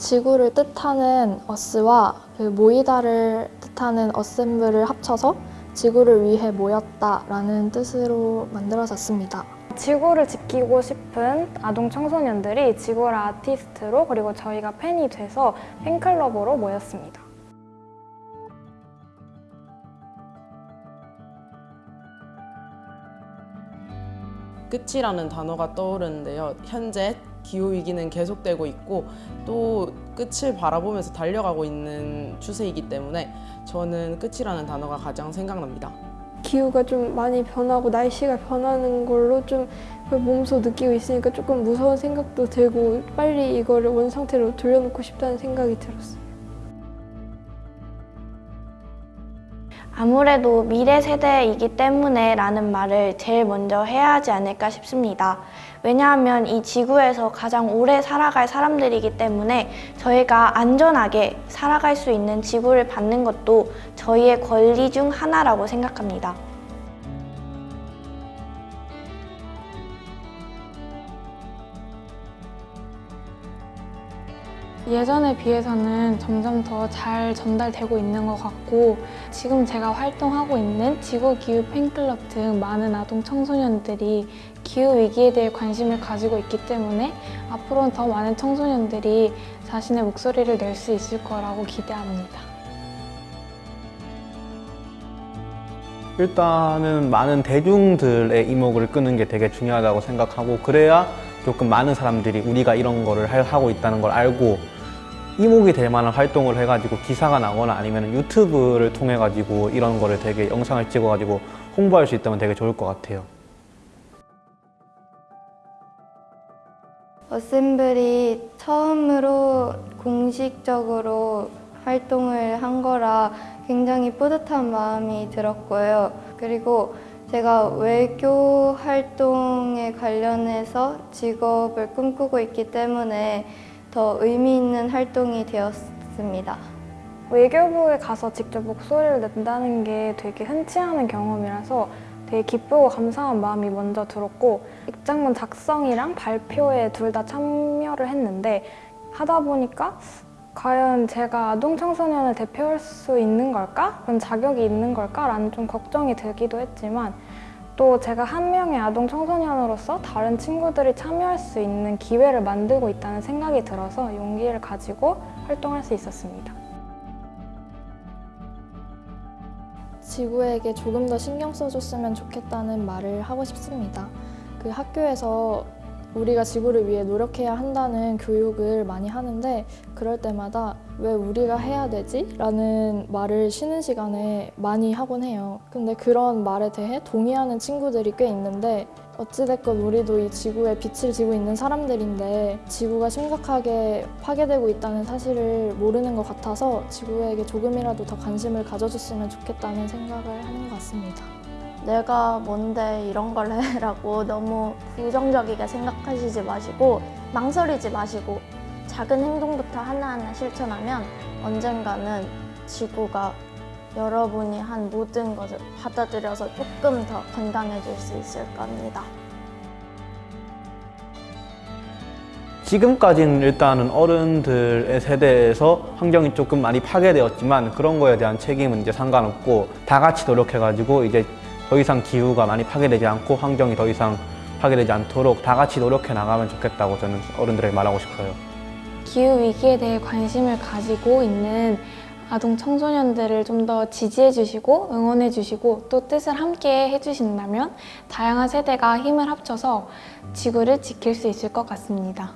지구를 뜻하는 어스와 그 모이다를 뜻하는 어셈블을 합쳐서 지구를 위해 모였다라는 뜻으로 만들어졌습니다. 지구를 지키고 싶은 아동 청소년들이 지구를 아티스트로 그리고 저희가 팬이 돼서 팬클럽으로 모였습니다. 끝이라는 단어가 떠오르는데요. 현재 기후위기는 계속되고 있고 또 끝을 바라보면서 달려가고 있는 추세이기 때문에 저는 끝이라는 단어가 가장 생각납니다. 기후가 좀 많이 변하고 날씨가 변하는 걸로 좀 몸소 느끼고 있으니까 조금 무서운 생각도 들고 빨리 이거를 원상태로 돌려놓고 싶다는 생각이 들었어요. 아무래도 미래 세대이기 때문에 라는 말을 제일 먼저 해야 하지 않을까 싶습니다. 왜냐하면 이 지구에서 가장 오래 살아갈 사람들이기 때문에 저희가 안전하게 살아갈 수 있는 지구를 받는 것도 저희의 권리 중 하나라고 생각합니다. 예전에 비해서는 점점 더 잘 전달되고 있는 것 같고 지금 제가 활동하고 있는 지구기후 팬클럽 등 많은 아동 청소년들이 기후위기에 대해 관심을 가지고 있기 때문에 앞으로는 더 많은 청소년들이 자신의 목소리를 낼 수 있을 거라고 기대합니다. 일단은 많은 대중들의 이목을 끄는 게 되게 중요하다고 생각하고 그래야 조금 많은 사람들이 우리가 이런 거를 할- 하고 있다는 걸 알고 이목이 될 만한 활동을 해가지고 기사가 나거나 아니면 유튜브를 통해 가지고 이런 거를 되게 영상을 찍어 가지고 홍보할 수 있다면 되게 좋을 것 같아요. 어셈블이 처음으로 공식적으로 활동을 한 거라 굉장히 뿌듯한 마음이 들었고요. 그리고 제가 외교 활동에 관련해서 직업을 꿈꾸고 있기 때문에 더 의미 있는 활동이 되었습니다. 외교부에 가서 직접 목소리를 낸다는 게 되게 흔치 않은 경험이라서 되게 기쁘고 감사한 마음이 먼저 들었고 입장문 작성이랑 발표에 둘 다 참여를 했는데 하다 보니까 과연 제가 아동 청소년을 대표할 수 있는 걸까? 그런 자격이 있는 걸까? 라는 좀 걱정이 들기도 했지만 또 제가 한 명의 아동 청소년으로서 다른 친구들이 참여할 수 있는 기회를 만들고 있다는 생각이 들어서 용기를 가지고 활동할 수 있었습니다. 지구에게 조금 더 신경 써줬으면 좋겠다는 말을 하고 싶습니다. 그 학교에서 우리가 지구를 위해 노력해야 한다는 교육을 많이 하는데 그럴 때마다 왜 우리가 해야 되지? 라는 말을 쉬는 시간에 많이 하곤 해요. 근데 그런 말에 대해 동의하는 친구들이 꽤 있는데 어찌됐건 우리도 이 지구에 빛을 지고 있는 사람들인데 지구가 심각하게 파괴되고 있다는 사실을 모르는 것 같아서 지구에게 조금이라도 더 관심을 가져줬으면 좋겠다는 생각을 하는 것 같습니다. 내가 뭔데 이런 걸 해라고 너무 부정적이게 생각하시지 마시고 망설이지 마시고 작은 행동부터 하나하나 실천하면 언젠가는 지구가 여러분이 한 모든 것을 받아들여서 조금 더 건강해질 수 있을 겁니다. 지금까지는 일단은 어른들의 세대에서 환경이 조금 많이 파괴되었지만 그런 거에 대한 책임은 이제 상관없고 다 같이 노력해가지고 이제 더 이상 기후가 많이 파괴되지 않고 환경이 더 이상 파괴되지 않도록 다 같이 노력해 나가면 좋겠다고 저는 어른들에게 말하고 싶어요. 기후위기에 대해 관심을 가지고 있는 아동 청소년들을 좀 더 지지해 주시고 응원해 주시고 또 뜻을 함께 해 주신다면 다양한 세대가 힘을 합쳐서 지구를 지킬 수 있을 것 같습니다.